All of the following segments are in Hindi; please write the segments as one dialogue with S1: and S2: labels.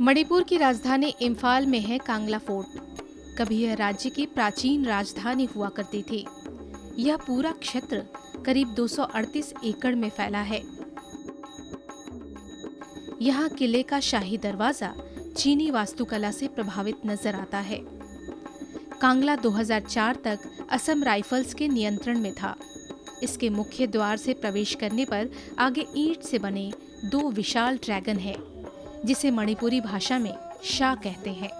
S1: मणिपुर की राजधानी इम्फाल में है कांगला फोर्ट। कभी यह राज्य की प्राचीन राजधानी हुआ करती थी। यह पूरा क्षेत्र करीब 238 एकड़ में फैला है। यहाँ किले का शाही दरवाज़ा चीनी वास्तुकला से प्रभावित नज़र आता है। कांगला 2004 तक असम राइफल्स के नियंत्रण में था। इसके मुख्य द्वार से प्रवेश करने पर आगे ईंट से बने दो विशाल ड्रैगन हैं। जिसे मणिपुरी भाषा में शाह कहते हैं।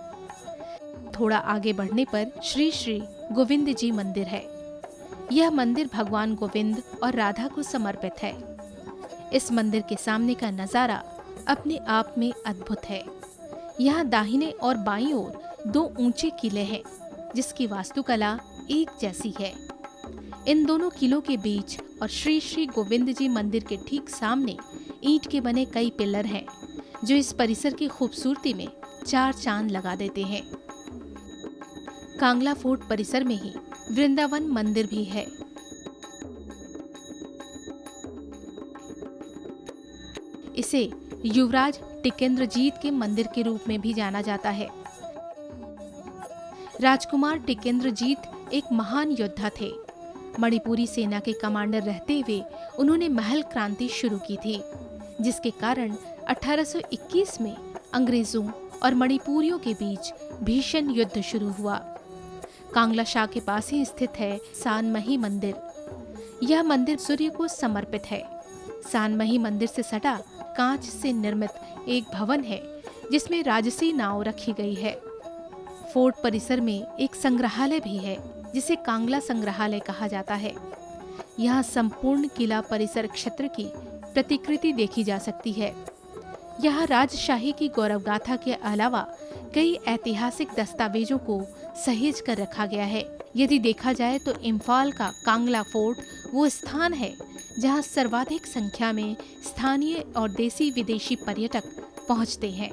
S1: थोड़ा आगे बढ़ने पर श्री श्री गोविंद जी मंदिर है। यह मंदिर भगवान गोविंद और राधा को समर्पित है। इस मंदिर के सामने का नज़ारा अपने आप में अद्भुत है। यहाँ दाहिने और बाईं ओर दो ऊँचे किले हैं, जिसकी वास्तुकला एक जैसी है। इन दोनों किलों के बीच और श्री श्री गोविंद जी मंदिर के ठीक सामने ईंट के बने कई पिलर हैं जो इस परिसर की खूबसूरती में चार चाँद लगा देते हैं। कांगला फोर्ट परिसर में ही वृंदावन मंदिर भी है। इसे युवराज टिकेंद्रजीत के मंदिर के रूप में भी जाना जाता है। राजकुमार टिकेंद्रजीत एक महान योद्धा थे। मणिपुरी सेना के कमांडर रहते हुए उन्होंने महल क्रांति शुरू की थी। जिसके कारण 1821 में अंग्रेज़ों और मणिपुरियों के बीच भीषण युद्ध शुरू हुआ। कांगला शाह के पास ही स्थित है सानमही मंदिर। यह मंदिर सूर्य को समर्पित है। सानमही मंदिर से सटा कांच से निर्मित एक भवन है, जिसमें राजसी नाव रखी गई है। फोर्ट परिसर में एक संग्रहालय भी है, जिसे कांगला संग्रहालय कहा जाता है। यहाँ संपूर्ण किला परिसर क्षेत्र की प्रतिकृति देखी जा सकती है। यहाँ राजशाही की गौरव गाथा के अलावा कई ऐतिहासिक दस्तावेजों को सहेज कर रखा गया है। यदि देखा जाए तो इम्फाल का कांगला फोर्ट वो स्थान है, जहाँ सर्वाधिक संख्या में स्थानीय और देसी विदेशी पर्यटक पहुँचते हैं।